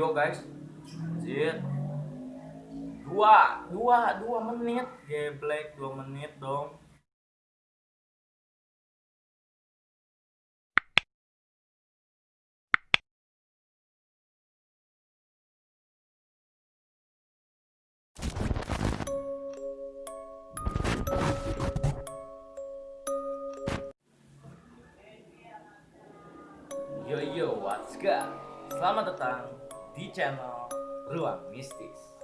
video guys. Anjir. Dua dua dua menit. Geblek dua menit dong. Yo yo, what's good? Selamat datang di channel Ruang Mistis.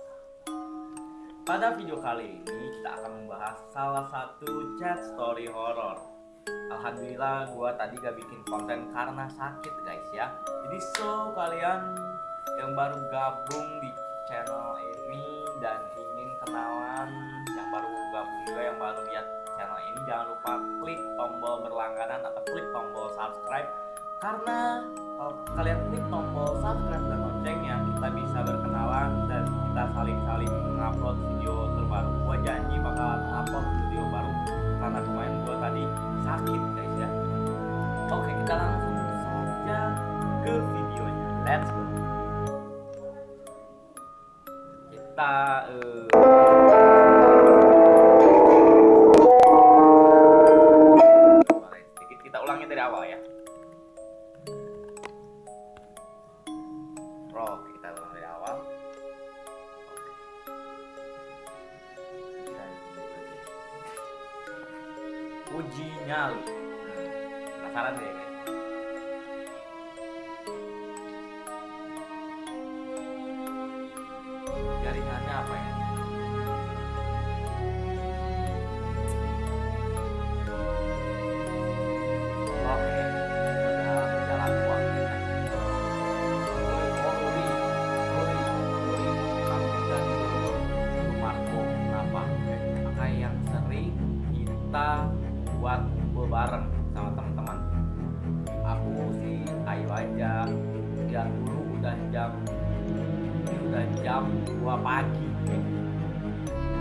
Pada video kali ini kita akan membahas salah satu chat story horror. Alhamdulillah gua tadi gak bikin konten karena sakit guys ya. Jadi so kalian yang baru gabung di kita eh, apa? Udah jam 2 pagi.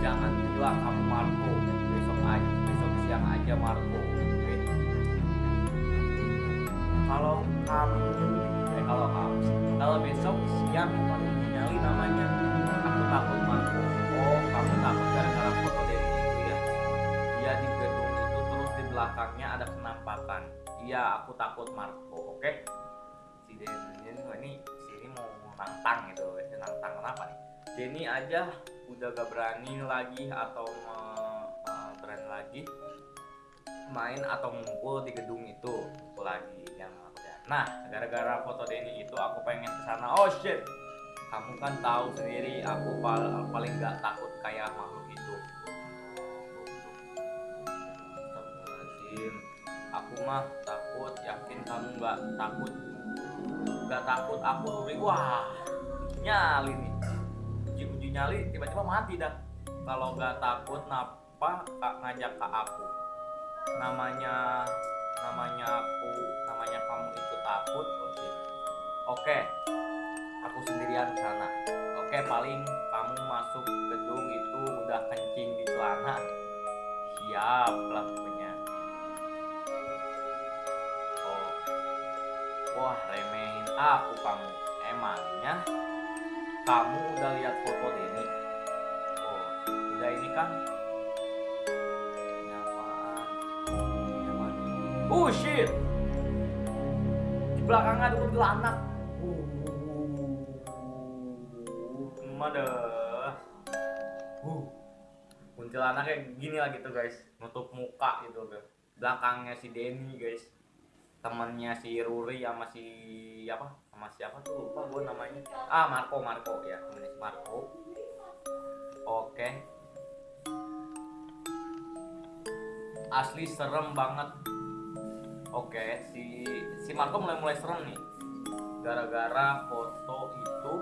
Jangan bilang kamu Marco besok aja besok siang aja Marco oke? kalau kamu eh kalau kamu kalau besok siang kamu namanya aku takut Marco. Oh kamu takut gara-gara foto dari itu ya? Dia di gedung itu terus di belakangnya ada penampakan. Iya aku takut Marco oke? Si Denny ini sini mau nantang gitu kenapa nih Denny aja udah gak berani lagi atau berani lagi main atau ngumpul di gedung itu lagi yang aku lihat. Nah, gara-gara foto Denny itu aku pengen ke sana. Oh shit. Kamu kan tahu sendiri aku pal- paling nggak takut kayak makhluk itu. Aku mah takut, yakin kamu nggak takut. Nggak takut aku. Wah, nyali nih. Uji-uji nyali tiba-tiba mati dah. Kalau nggak takut, napa kak ngajak ke aku? namanya namanya aku namanya kamu itu takut? Oke. Oke. Aku sendirian ke sana. Oke paling kamu masuk gedung itu udah kencing di celana. Siap lah pokoknya. Oh. Wah remehin aku kamu. Emangnya kamu udah lihat foto ini oh udah ini kan Ini apaan? Oh shit. Di belakang ada kuntilanak. Uh, Mada. Uh. Kayak gini lah gitu guys, nutup muka gitu guys. Belakangnya si Denny guys. Temennya si Ruri sama si apa? Sama siapa tuh lupa gue namanya. Ah Marco Marco ya, temennya Marco. Oke. Asli serem banget Oke, si si Marco mulai mulai serem nih. Gara-gara foto itu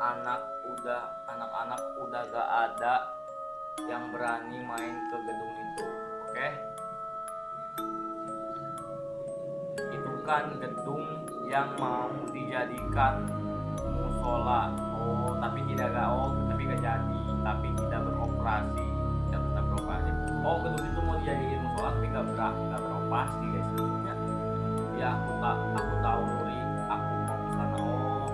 anak udah anak-anak udah gak ada yang berani main ke gedung itu. Oke? Itu kan gedung yang mau dijadikan musola. Oh, tapi tidak gak oh, tapi gak jadi, tapi tidak beroperasi. Tidak tetap beroperasi. Oh, gedung itu mau dijadiin musola tapi gak, ber gak beroperasi guys sebelumnya. Ya, aku tak aku tahu Nuri, aku mau ke sana. Oh,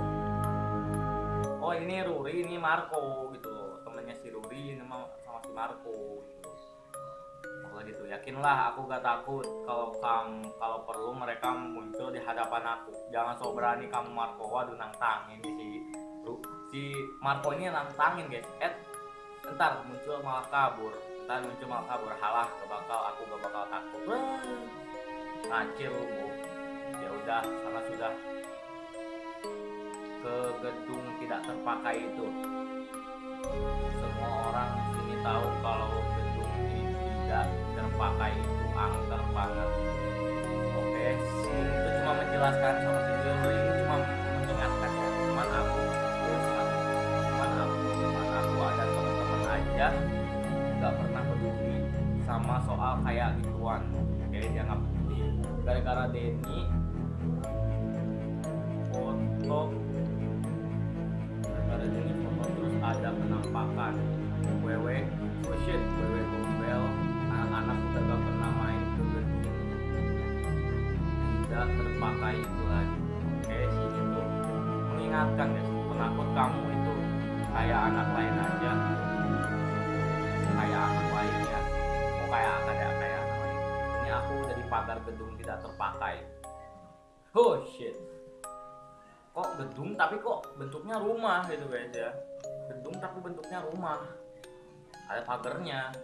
kalau ini Ruri ini Marco gitu temennya si Ruri sama, si Marco gitu kalau gitu yakinlah aku gak takut kalau kamu kalau perlu mereka muncul hadapan aku. Jangan sok berani kamu Marco. Waduh nantangin si si Marco ini nantangin guys. Eh ntar muncul malah kabur. Ntar muncul malah kabur. Halah gak bakal aku gak bakal takut. Ngacir lu ya udah sana sudah ke gedung tidak terpakai itu. Semua orang sini tahu kalau gedung ini tidak terpakai itu angker banget cuma menjelaskan sama si ini cuma mengingatkan ya cuman aku cuman aku cuman aku ada teman-teman aja nggak pernah peduli sama soal kayak gituan. Oke dia nggak peduli. Gara-gara Denny tidak terpakai itu lagi. Oke sini tuh mengingatkan ya penakut kamu itu kayak anak lain aja. Kayak anak lain ya. Oh kayak ya kayak anak lain? Ini aku udah di pagar gedung tidak terpakai. Oh shit. Kok gedung tapi kok bentuknya rumah gitu guys ya. Gedung tapi bentuknya rumah. Ada pagarnya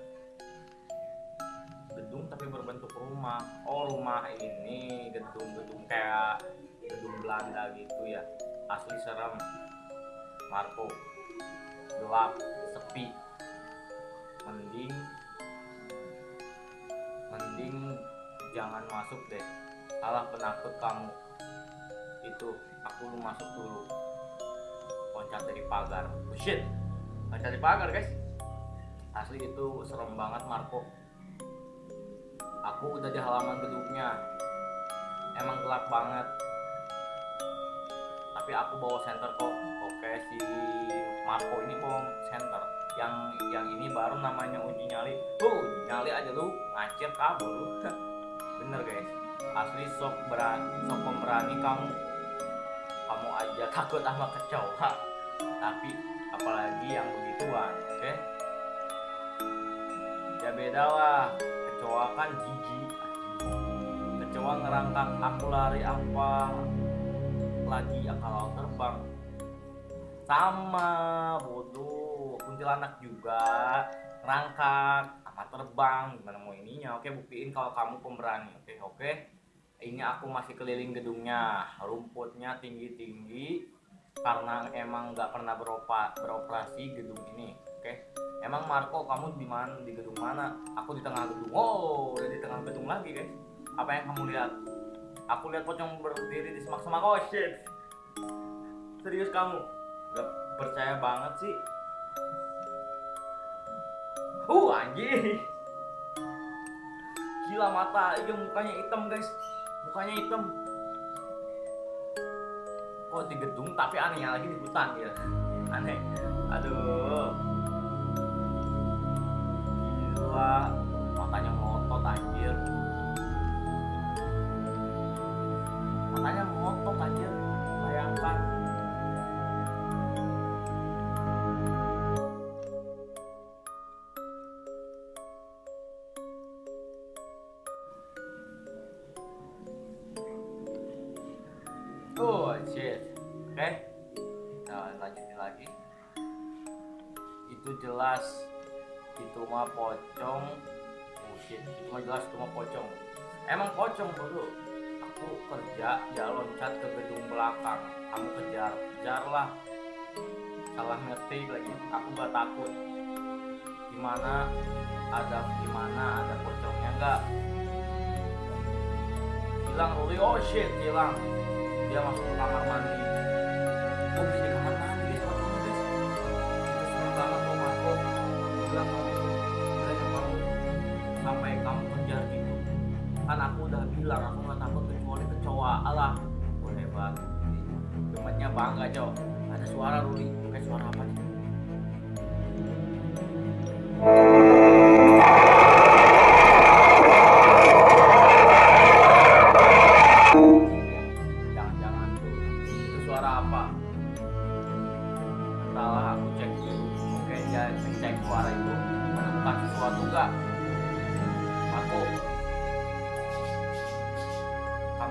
gedung tapi berbentuk rumah. Oh rumah ini gedung-gedung kayak gedung Belanda gitu ya. Asli serem. Marco. Gelap sepi. Mending mending jangan masuk deh. Salah penakut kamu. Itu aku lu masuk dulu. Loncat dari pagar. Oh, shit loncat dari pagar guys. Asli itu serem banget Marco aku udah di halaman gedungnya emang gelap banget. Tapi aku bawa center kok. Oke si Marco ini bawa center yang yang ini baru namanya uji nyali. Tuh uji nyali aja lu. Ngacir kabur lu. Bener guys. Asli sok berani sok pemberani kamu. Kamu aja takut sama kecoa tapi apalagi yang begituan oke? Ya beda lah kecoa kan jijik kecoa ngerangkak aku lari apa lagi ya kalau terbang? Sama bodoh. Kuntilanak juga ngerangkak apa terbang. Gimana mau ininya? Oke buktiin kalau kamu pemberani. Oke oke. Ini aku masih keliling gedungnya. Rumputnya tinggi tinggi karena emang nggak pernah beroperasi gedung ini oke. Emang Marco kamu di mana di gedung mana? Aku di tengah gedung. Oh udah di tengah gedung lagi guys. Apa yang kamu lihat? Aku lihat pocong berdiri di semak-semak. Oh shit. Serius kamu? Gak percaya banget sih. Uh anjing. Gila mata. Iya mukanya hitam guys. Mukanya hitam. Oh di gedung tapi anehnya lagi di hutan ya? Aneh. Aduh gila itu mah pocong. Oh shit, itu mah jelas itu mah pocong. Emang pocong dulu. Aku kerja, dia loncat ke gedung belakang. Kamu kejar, kejarlah. Salah ngetik lagi. Aku gak takut. Gimana? Ada gimana? Ada pocongnya nggak? Hilang Ruli. Oh shit, hilang dia masuk ke kamar mandi oh bisa di kamar mandi kan aku udah bilang aku nggak takut kecuali kecoa alah oh hebat. Gemetnya bangga cowok ada suara Ruli. Kayak suara apa nih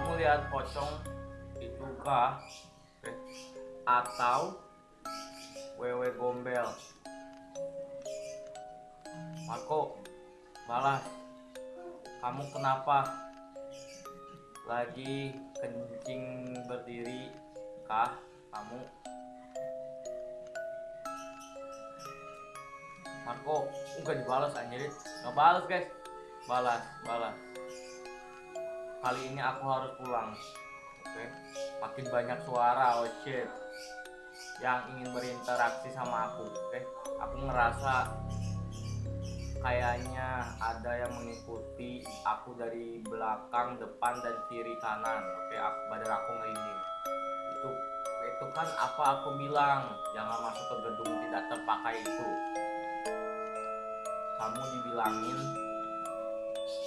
kamu lihat pocong itu kah? Atau wewe gombel? Marco balas. Kamu kenapa lagi kencing berdiri kah kamu? Marco enggak dibalas anjir. Nggak balas guys. Balas balas kali ini aku harus pulang. Oke? Makin banyak suara oh shit. Yang ingin berinteraksi sama aku oke? Aku ngerasa kayaknya ada yang mengikuti aku dari belakang depan dan kiri kanan oke? Aku, badan aku merinding itu itu kan apa aku bilang jangan masuk ke gedung tidak terpakai itu. Kamu dibilangin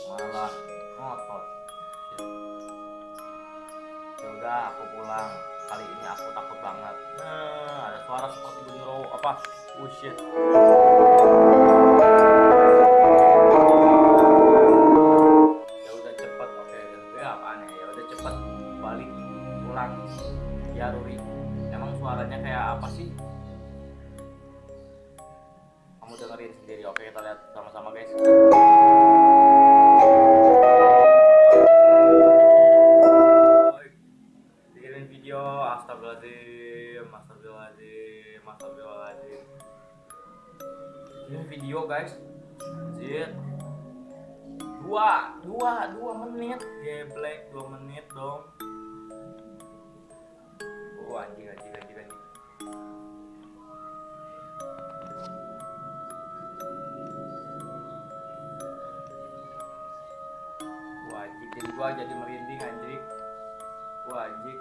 malah ngotot ya udah aku pulang. Kali ini aku takut banget. Nah ada suara seperti bunyi row apa? Oh shit. Ya oke. Ya ya ya udah cepet balik pulang. Ya emang suaranya kayak apa sih? Kamu dengerin sendiri. Oke kita lihat sama-sama guys Jadi gua jadi merinding anjing Wah anjing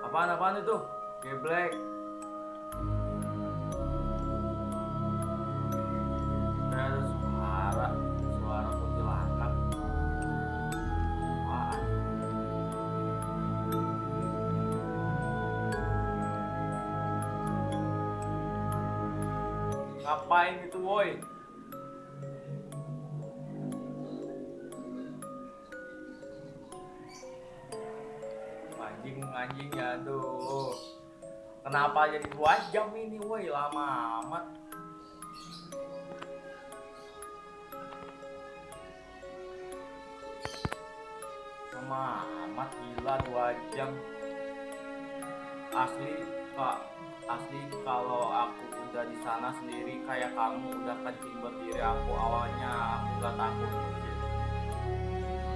Apaan apaan itu? Geblek ada suara Suara kuntilanak Apaan? Ngapain itu woi? Anjing ya aduh. Kenapa jadi dua jam ini woi? Lama amat. Lama amat gila dua jam. Asli kak asli kalau aku udah di sana sendiri kayak kamu udah kencing berdiri aku awalnya aku gak takut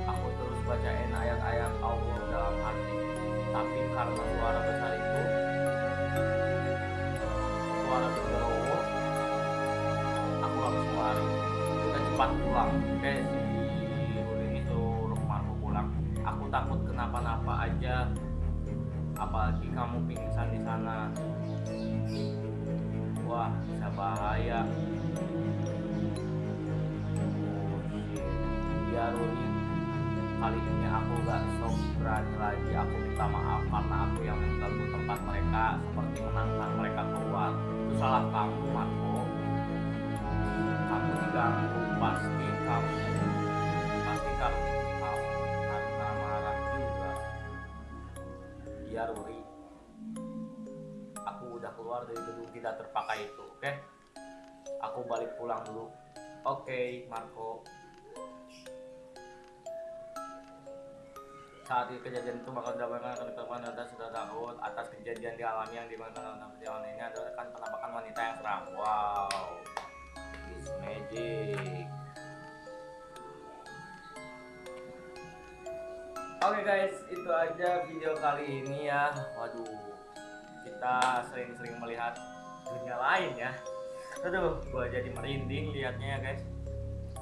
aku terus bacain ayat-ayat Allah dalam hati tapi karena suara besar itu suara genderuwo aku langsung lari kita cepat pulang. Oke si Ulin itu rumahku pulang. Aku takut kenapa-napa aja. Apalagi kamu pingsan di sana. Wah bisa bahaya kali ini aku gak sok lagi aku minta maaf karena aku yang mengganggu tempat mereka seperti menantang mereka keluar. Itu salah kamu Marco. Kamu diganggu pasti kamu pasti kamu kamu karena marah juga. Iya Ruri. Aku udah keluar dari gedung tidak terpakai itu oke? Aku balik pulang dulu. Oke Marco saat kejadian itu maka mendapatkan ketemuan anda sudah takut atas kejadian dialami yang di mana dalam perjalanan ini adalah kan penampakan wanita yang seram wow it's magic Oke guys, itu aja video kali ini ya. Waduh, kita sering-sering melihat dunia lain ya. Aduh, gua jadi merinding liatnya ya guys.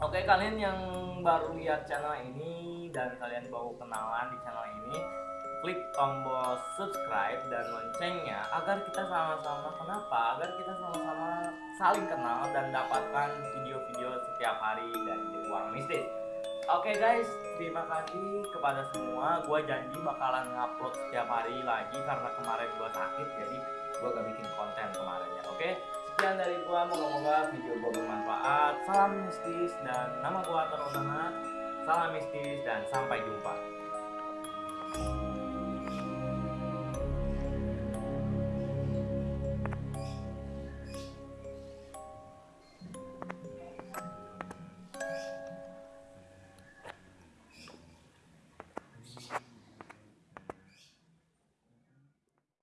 Oke, kalian yang baru lihat channel ini dan kalian baru kenalan di channel ini, klik tombol subscribe dan loncengnya agar kita sama-sama kenapa? Agar kita sama-sama saling kenal dan dapatkan video-video setiap hari dari Ruang Mistis. Oke guys, terima kasih kepada semua. Gua janji bakalan ngupload setiap hari lagi karena kemarin gua sakit, jadi gue gak bikin konten kemarin ya oke sekian dari gue moga-moga video gue bermanfaat salam mistis dan nama gue Atar Udana salam mistis dan sampai jumpa